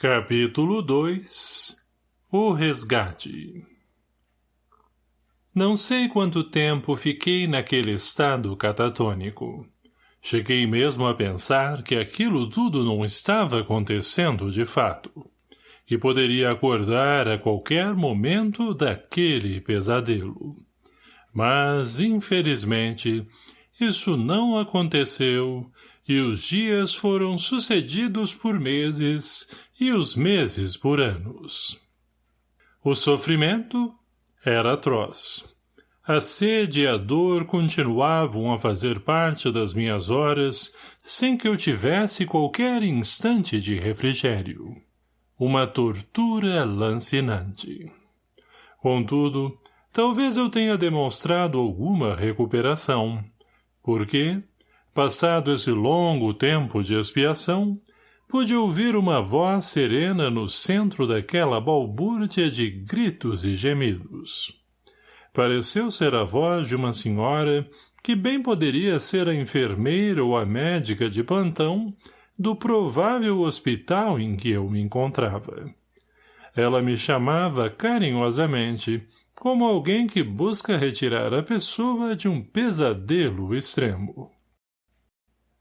Capítulo 2 O Resgate Não sei quanto tempo fiquei naquele estado catatônico. Cheguei mesmo a pensar que aquilo tudo não estava acontecendo de fato, que poderia acordar a qualquer momento daquele pesadelo. Mas, infelizmente, isso não aconteceu e os dias foram sucedidos por meses e os meses por anos. O sofrimento era atroz. A sede e a dor continuavam a fazer parte das minhas horas sem que eu tivesse qualquer instante de refrigério. Uma tortura lancinante. Contudo, talvez eu tenha demonstrado alguma recuperação, porque, Passado esse longo tempo de expiação, pude ouvir uma voz serena no centro daquela balbúrdia de gritos e gemidos. Pareceu ser a voz de uma senhora que bem poderia ser a enfermeira ou a médica de plantão do provável hospital em que eu me encontrava. Ela me chamava carinhosamente, como alguém que busca retirar a pessoa de um pesadelo extremo.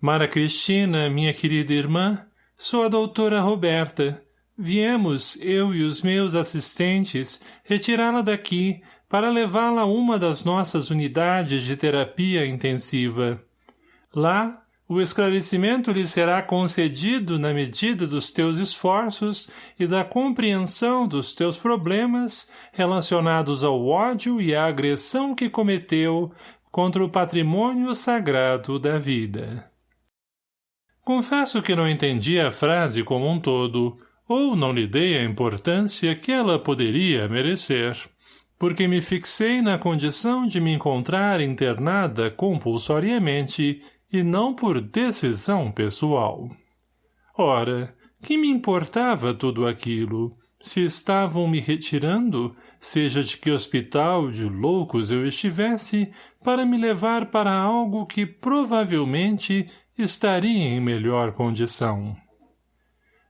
Mara Cristina, minha querida irmã, sou a doutora Roberta. Viemos, eu e os meus assistentes, retirá-la daqui para levá-la a uma das nossas unidades de terapia intensiva. Lá, o esclarecimento lhe será concedido na medida dos teus esforços e da compreensão dos teus problemas relacionados ao ódio e à agressão que cometeu contra o patrimônio sagrado da vida. Confesso que não entendi a frase como um todo, ou não lhe dei a importância que ela poderia merecer, porque me fixei na condição de me encontrar internada compulsoriamente e não por decisão pessoal. Ora, que me importava tudo aquilo? Se estavam me retirando, seja de que hospital de loucos eu estivesse, para me levar para algo que provavelmente estaria em melhor condição.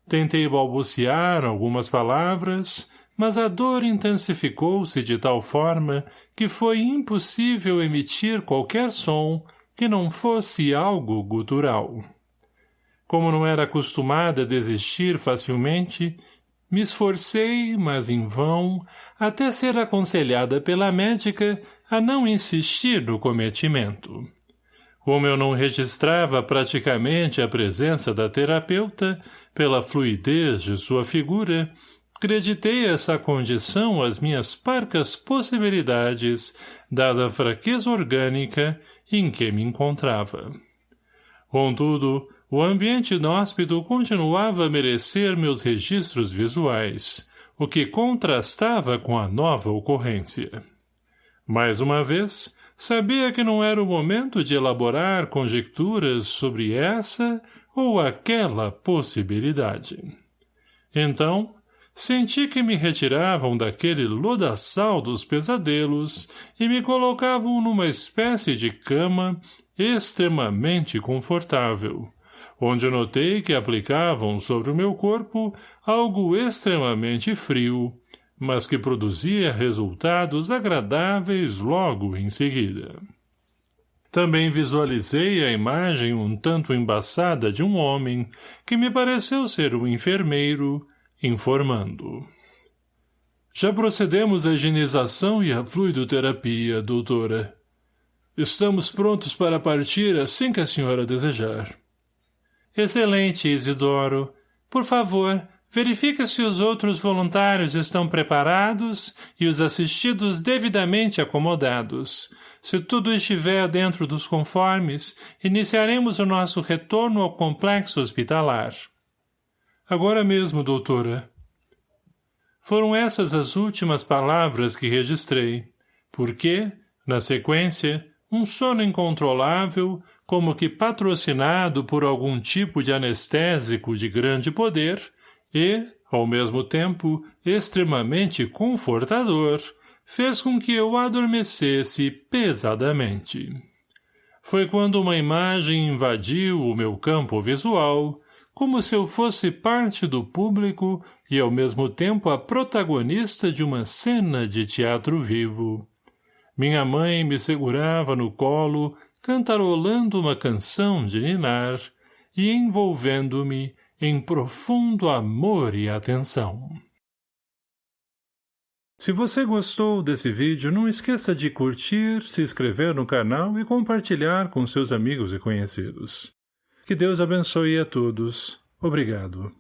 Tentei balbuciar algumas palavras, mas a dor intensificou-se de tal forma que foi impossível emitir qualquer som que não fosse algo gutural. Como não era acostumada a desistir facilmente, me esforcei, mas em vão, até ser aconselhada pela médica a não insistir no cometimento. Como eu não registrava praticamente a presença da terapeuta, pela fluidez de sua figura, creditei essa condição às minhas parcas possibilidades, dada a fraqueza orgânica em que me encontrava. Contudo, o ambiente inóspito continuava a merecer meus registros visuais, o que contrastava com a nova ocorrência. Mais uma vez, Sabia que não era o momento de elaborar conjecturas sobre essa ou aquela possibilidade. Então, senti que me retiravam daquele lodaçal dos pesadelos e me colocavam numa espécie de cama extremamente confortável, onde notei que aplicavam sobre o meu corpo algo extremamente frio, mas que produzia resultados agradáveis logo em seguida. Também visualizei a imagem um tanto embaçada de um homem, que me pareceu ser um enfermeiro, informando. Já procedemos à higienização e à fluidoterapia, doutora. Estamos prontos para partir assim que a senhora desejar. Excelente, Isidoro. Por favor, Verifique se os outros voluntários estão preparados e os assistidos devidamente acomodados. Se tudo estiver dentro dos conformes, iniciaremos o nosso retorno ao complexo hospitalar. Agora mesmo, doutora. Foram essas as últimas palavras que registrei, porque, na sequência, um sono incontrolável, como que patrocinado por algum tipo de anestésico de grande poder, e, ao mesmo tempo, extremamente confortador, fez com que eu adormecesse pesadamente. Foi quando uma imagem invadiu o meu campo visual, como se eu fosse parte do público e ao mesmo tempo a protagonista de uma cena de teatro vivo. Minha mãe me segurava no colo, cantarolando uma canção de ninar e envolvendo-me em profundo amor e atenção. Se você gostou desse vídeo, não esqueça de curtir, se inscrever no canal e compartilhar com seus amigos e conhecidos. Que Deus abençoe a todos. Obrigado.